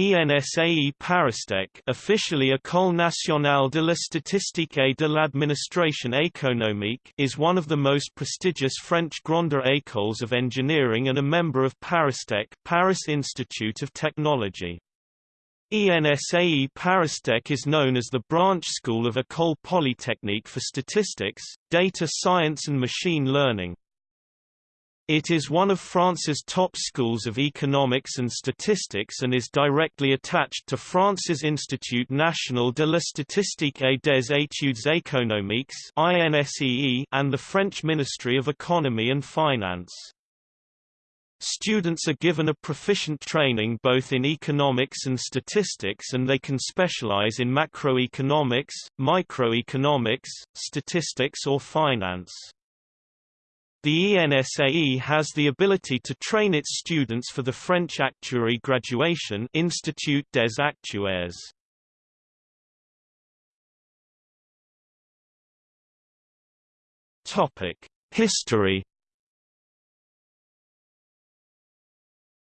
ENSAE Paristech officially École nationale de la statistique et de l'administration économique is one of the most prestigious French grande écoles of engineering and a member of Paristech Paris Institute of Technology. ENSAE Paristech is known as the branch school of École Polytechnique for Statistics, Data Science and Machine Learning. It is one of France's top schools of economics and statistics and is directly attached to France's Institut National de la Statistique et des études économiques and the French Ministry of Economy and Finance. Students are given a proficient training both in economics and statistics and they can specialize in macroeconomics, microeconomics, statistics or finance. The ENSAE has the ability to train its students for the French actuary graduation Institut des Actuaires. Topic: History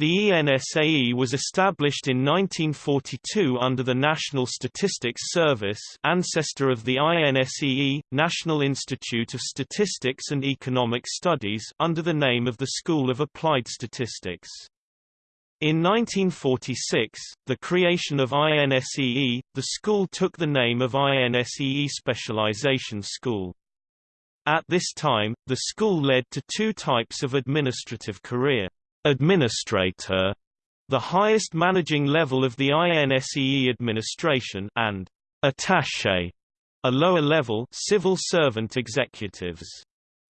The ENSAE was established in 1942 under the National Statistics Service ancestor of the INSEE, National Institute of Statistics and Economic Studies under the name of the School of Applied Statistics. In 1946, the creation of INSEE, the school took the name of INSEE Specialization School. At this time, the school led to two types of administrative career. Administrator, the highest managing level of the INSEE administration, and attaché, a lower level civil servant executives.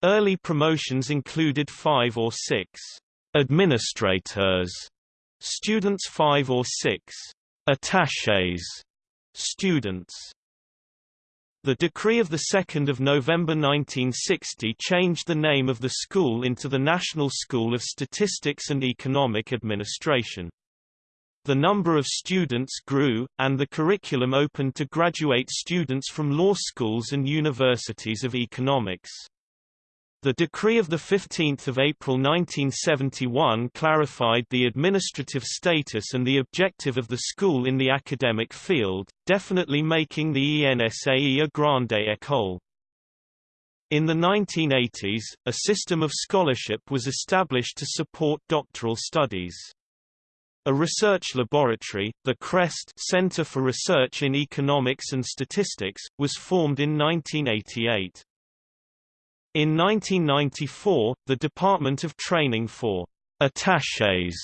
Early promotions included five or six administrators, students five or six attachés, students. The decree of 2 November 1960 changed the name of the school into the National School of Statistics and Economic Administration. The number of students grew, and the curriculum opened to graduate students from law schools and universities of economics. The decree of 15 April 1971 clarified the administrative status and the objective of the school in the academic field, definitely making the ENSAE a grande école. In the 1980s, a system of scholarship was established to support doctoral studies. A research laboratory, the CREST Center for Research in Economics and Statistics, was formed in 1988. In 1994, the Department of Training for attachés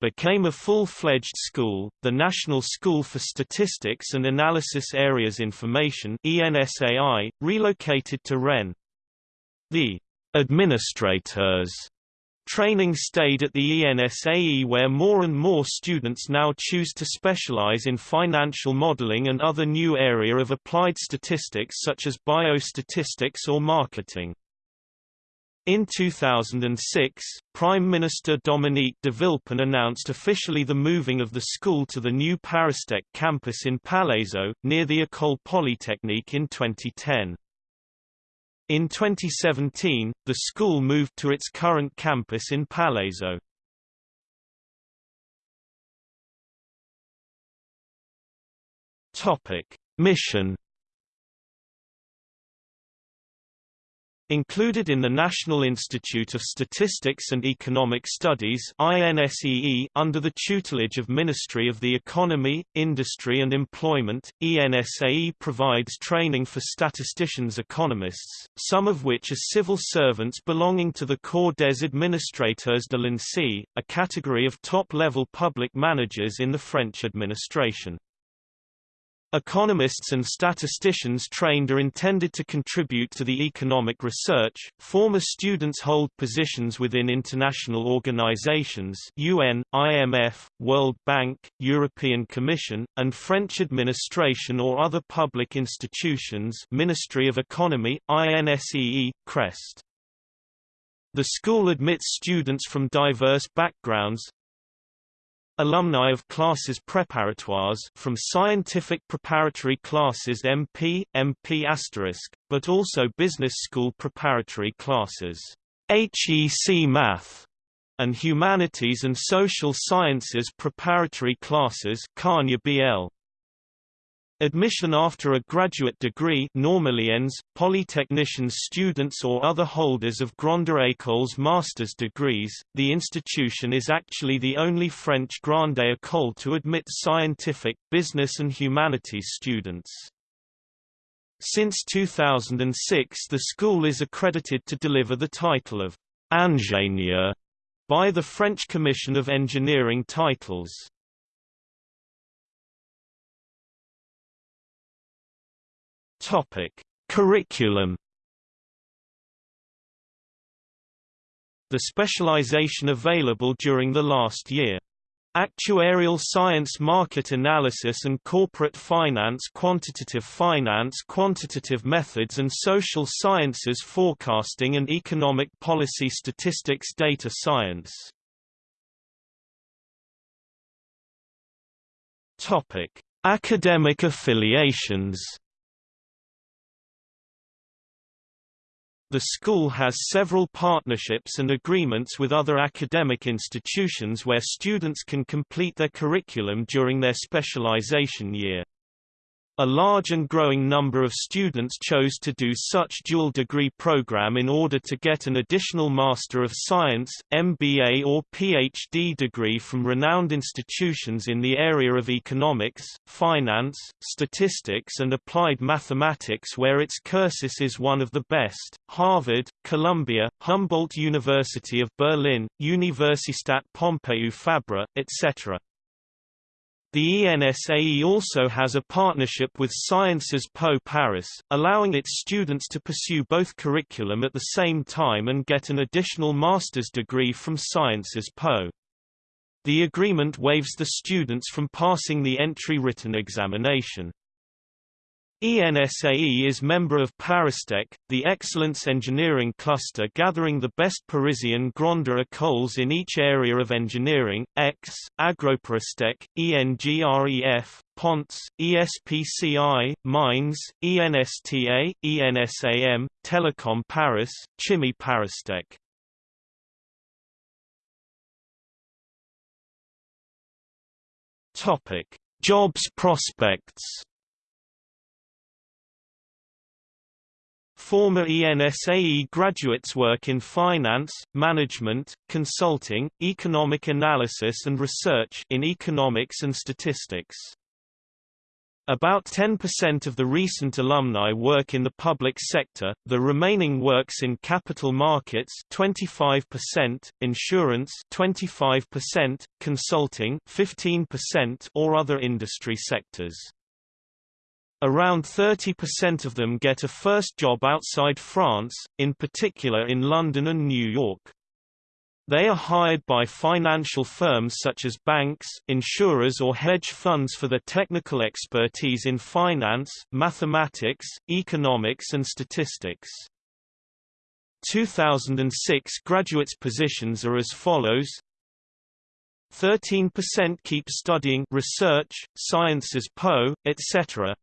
became a full-fledged school, the National School for Statistics and Analysis Areas Information ENSAI, relocated to Rennes. The administrators training stayed at the ENSAE where more and more students now choose to specialize in financial modeling and other new area of applied statistics such as biostatistics or marketing. In 2006, Prime Minister Dominique de Villepin announced officially the moving of the school to the new Paristech campus in Palaiseau, near the École Polytechnique in 2010. In 2017, the school moved to its current campus in Palaiseau. Topic: Mission Included in the National Institute of Statistics and Economic Studies INSEE, under the tutelage of Ministry of the Economy, Industry and Employment, ENSAE provides training for statisticians economists, some of which are civil servants belonging to the Corps des Administrateurs de l'INSEE, a category of top-level public managers in the French administration. Economists and statisticians trained are intended to contribute to the economic research. Former students hold positions within international organizations UN, IMF, World Bank, European Commission, and French administration or other public institutions Ministry of Economy, INSEE, CREST. The school admits students from diverse backgrounds, Alumni of classes préparatoires from scientific preparatory classes MP, MP**, but also business school preparatory classes HEC Math and Humanities and Social Sciences preparatory classes BL. Admission after a graduate degree normally ends, polytechnicians students or other holders of Grande École's master's degrees. The institution is actually the only French Grande École to admit scientific, business and humanities students. Since 2006 the school is accredited to deliver the title of ingénieur by the French Commission of Engineering Titles. Topic: Curriculum. The specialization available during the last year. Actuarial science market analysis and corporate finance quantitative finance quantitative methods and social sciences forecasting and economic policy statistics data science Topic: Academic affiliations The school has several partnerships and agreements with other academic institutions where students can complete their curriculum during their specialization year. A large and growing number of students chose to do such dual degree program in order to get an additional Master of Science, MBA or PhD degree from renowned institutions in the area of economics, finance, statistics and applied mathematics where its cursus is one of the best, Harvard, Columbia, Humboldt University of Berlin, Universitat Pompeu Fabra, etc. The ENSAE also has a partnership with Sciences Po Paris, allowing its students to pursue both curriculum at the same time and get an additional master's degree from Sciences Po. The agreement waives the students from passing the entry written examination. ENSAE is member of Paristech, the Excellence Engineering Cluster gathering the best Parisian Grande Écoles in each area of engineering, X, Agroparistech, ENGREF, Ponts, ESPCI, Mines, ENSTA, ENSAM, Telecom Paris, Chimie Paristech. Topic: Jobs prospects Former ENSAE graduates work in finance, management, consulting, economic analysis and research in economics and statistics. About 10% of the recent alumni work in the public sector, the remaining works in capital markets 25%, insurance 25%, consulting 15% or other industry sectors. Around 30% of them get a first job outside France, in particular in London and New York. They are hired by financial firms such as banks, insurers or hedge funds for their technical expertise in finance, mathematics, economics and statistics. 2006 graduates positions are as follows 13% keep studying research, sciences Po, etc.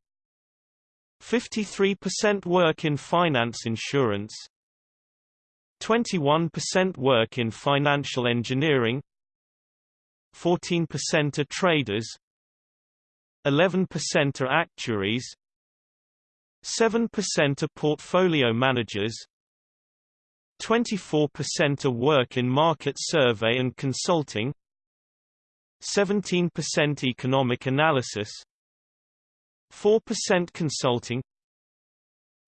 53% work in finance insurance 21% work in financial engineering 14% are traders 11% are actuaries 7% are portfolio managers 24% are work in market survey and consulting 17% economic analysis 4% consulting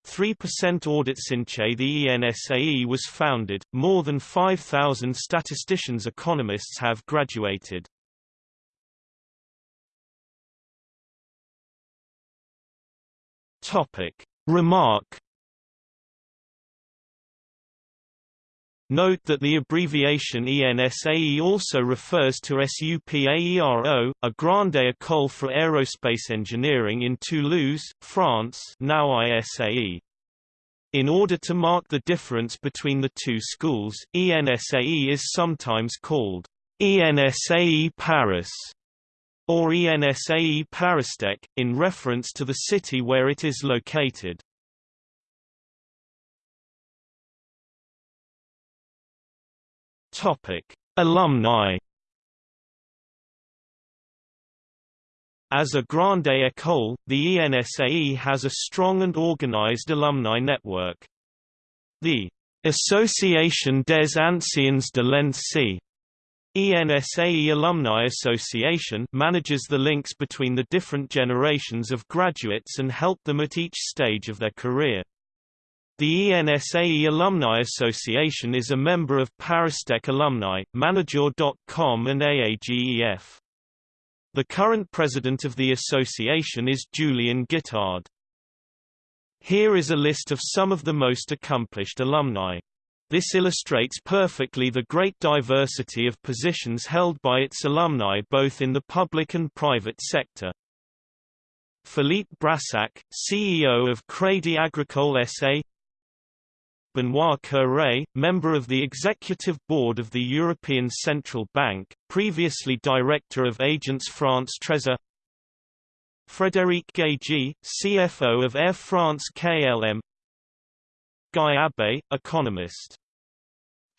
3% audit Since the ENSAE was founded, more than 5,000 statisticians economists have graduated. Topic. Remark Note that the abbreviation ENSAE also refers to SUPAERO, a grande école for aerospace engineering in Toulouse, France now ISAE. In order to mark the difference between the two schools, ENSAE is sometimes called ENSAE Paris or ENSAE Paristech, in reference to the city where it is located. Topic: Alumni As a grande école, the ENSAE has a strong and organized alumni network. The Association des Anciens de l'ENSAE ENSAE Alumni Association manages the links between the different generations of graduates and help them at each stage of their career. The ENSAE Alumni Association is a member of ParisTech Alumni, Manager.com and AAGEF. The current president of the association is Julian Guittard. Here is a list of some of the most accomplished alumni. This illustrates perfectly the great diversity of positions held by its alumni both in the public and private sector. Philippe Brassac, CEO of Crédit Agricole SA Benoit Cœuré, member of the Executive Board of the European Central Bank, previously Director of Agence France Trésor. Frédéric Gagey, CFO of Air France KLM Guy Abbé, economist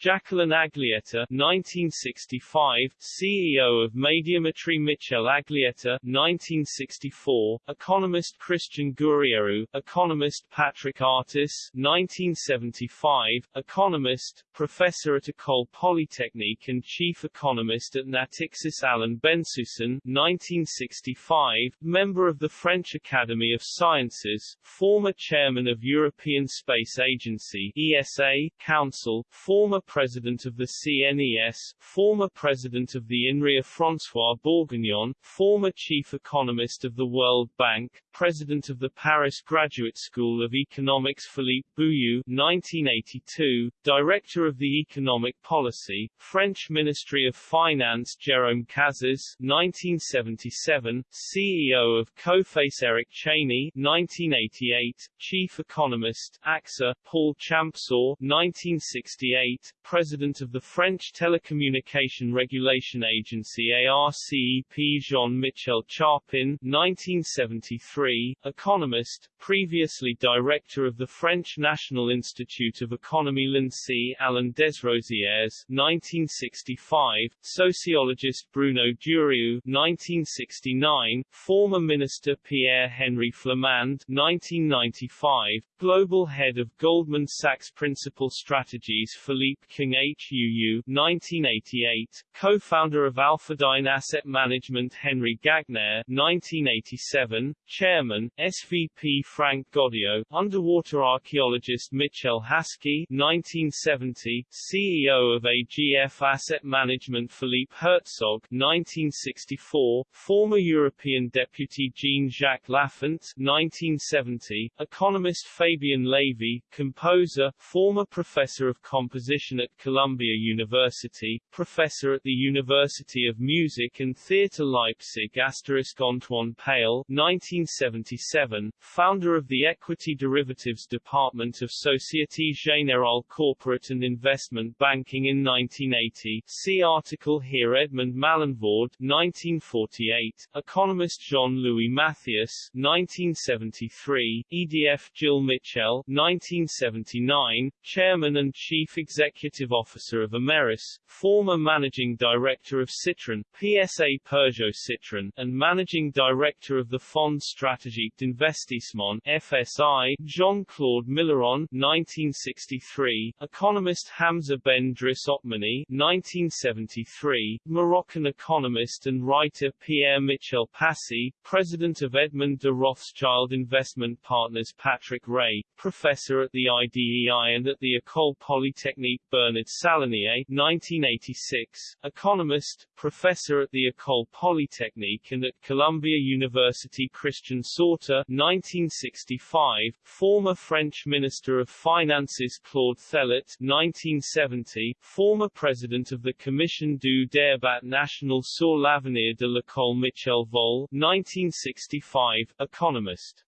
Jacqueline Aglietta 1965, CEO of Médiamétrie Michel Aglietta 1964, economist Christian Gouriéroux, economist Patrick Artus 1975, economist, professor at École Polytechnique and chief economist at Natixis Alain Bensoussan 1965, member of the French Academy of Sciences, former chairman of European Space Agency ESA, Council, former President of the CNES, former President of the INRIA François Bourguignon, former Chief Economist of the World Bank, President of the Paris Graduate School of Economics Philippe Bouillou 1982, Director of the Economic Policy, French Ministry of Finance Jérôme Cazes 1977, CEO of Coface Eric Chaney 1988, Chief Economist, AXA, Paul Champsaur 1968, President of the French Telecommunication Regulation Agency ARCEP Jean-Michel Charpin 1973, economist, previously Director of the French National Institute of Economy l'INSEE Alain Desrosières 1965, sociologist Bruno Durieux 1969, former Minister Pierre-Henri Flamand 1995, Global Head of Goldman Sachs Principal Strategies Philippe Khuong-Huu 1988, co-founder of Alphadyne Asset Management Henry Gagnaire 1987, Chairman, SVP Franck Goddio, underwater archaeologist Mitchell Haskey 1970, CEO of AGF Asset Management Philippe Herzog 1964, former European Deputy Jean-Jacques Laffont 1970, economist Fabien Lévy, composer, former professor of composition at Columbia University, professor at the University of Music and Theatre Leipzig Antoine Pale 1977, founder of the Equity Derivatives Department of Société Générale Corporate and Investment Banking in 1980 see article here Edmond Malinvaud 1948, economist Jean-Louis Mathias 1973, EDF Gilles Michel 1979, chairman and chief executive Executive Officer of Imerys, former Managing Director of Citroën, PSA Peugeot Citroën, and Managing Director of the Fonds Stratégique d'Investissement FSI, Jean-Claude Milleron 1963, economist Hamza Ben Driss Otmani 1973, Moroccan economist and writer Pierre Michel Passy, President of Edmond de Rothschild Investment Partners Patrick Rey, Professor at the IDEI and at the École Polytechnique Bernard Salanié 1986, economist, professor at the École Polytechnique and at Columbia University Christian Sauter 1965, former French Minister of Finances Claude Thélot 1970, former President of the Commission du débat national sur l'avenir de l'école Michel Volle 1965, economist